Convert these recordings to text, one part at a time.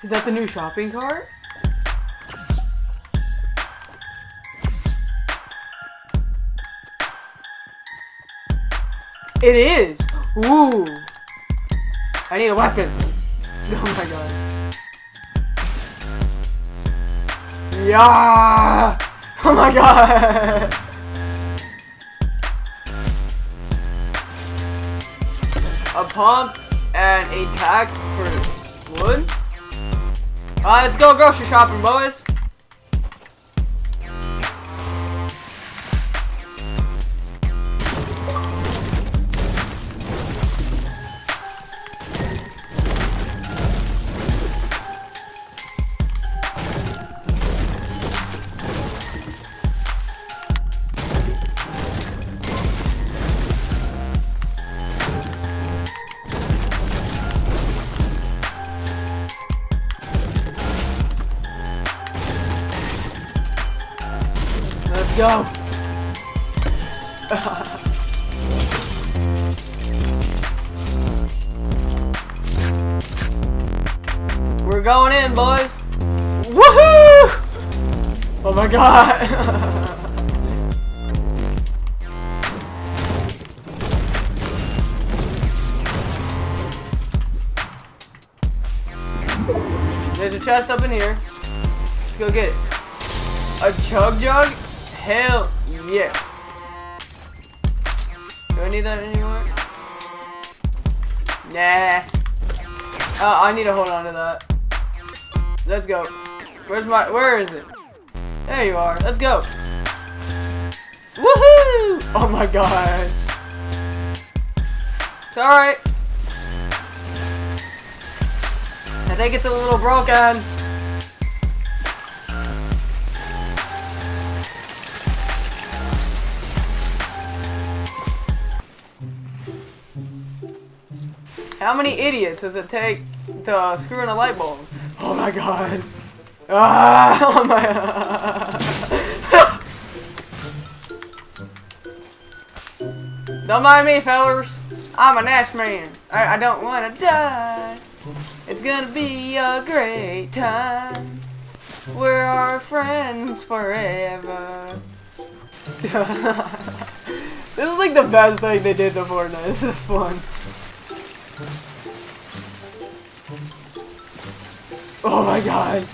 Is that the new shopping cart? It is! Ooh! I need a weapon! Oh my god. Yeah! Oh my god! A pump and a tack for wood. Alright, let's go grocery shopping, boys. Go. We're going in, boys. Woohoo! Oh my god. There's a chest up in here. Let's go get it. A chug jug? Hell yeah. Do I need that anymore? Nah. Uh, I need to hold on to that. Let's go. Where's my, where is it? There you are. Let's go. Woohoo! Oh my god. It's alright. I think it's a little broken. How many idiots does it take to uh, screw in a light bulb? Oh my god. Ah, oh my. don't mind me, fellers. I'm a Nash man. I, I don't want to die. It's gonna be a great time. We're our friends forever. this is like the best thing they did to Fortnite. This one. Oh my god.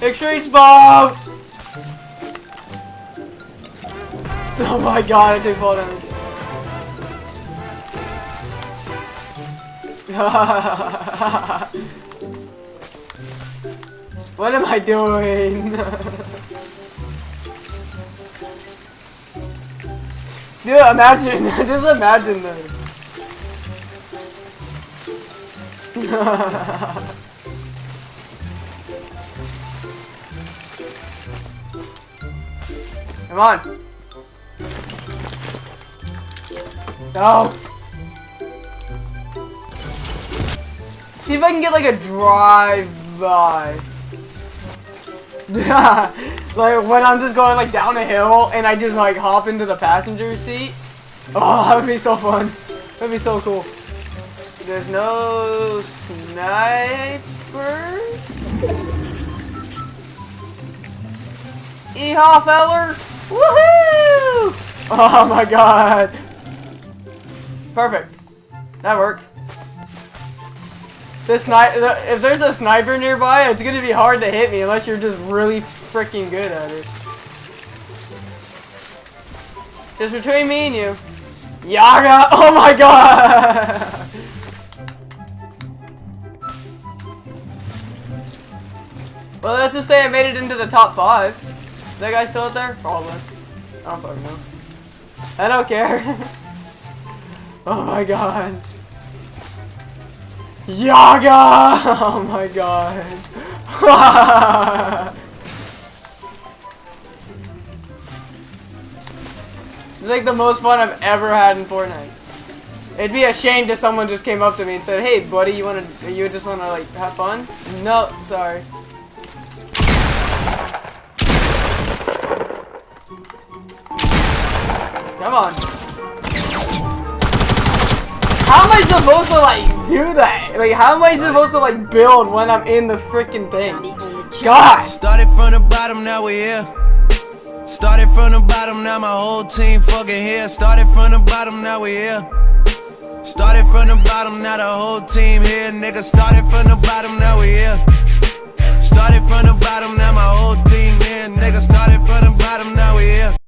Extreme bombs! Oh my god, I take fall damage. what am I doing? Dude, imagine, just imagine this. Come on. No. See if I can get like a drive-by. like when I'm just going like down a hill and I just like hop into the passenger seat. Oh, that would be so fun. That'd be so cool. There's no snipers. Yeehaw, fellers! Woohoo! Oh my god. Perfect. That worked. This if there's a sniper nearby, it's gonna be hard to hit me unless you're just really freaking good at it. Just between me and you. Yaga! Oh my god! well, let's just say I made it into the top five. Is that guy still out there? Probably. I don't fucking know. I don't care. oh my god. Yaga! Oh my god. it's like the most fun I've ever had in Fortnite. It'd be a shame if someone just came up to me and said, "Hey, buddy, you wanna, you just wanna like have fun?" No, sorry. Come on how am I supposed to like do that? Like how am I supposed to like build when I'm in the freaking thing? God. Started from the bottom, now we're here. Started from the bottom, now my whole team fucking here. Started from the bottom, now we're here. Started from the bottom, now the whole team here, nigga. Started from the bottom, now we here. Started from the bottom, now my whole team here, nigga. Started from the bottom, now we here.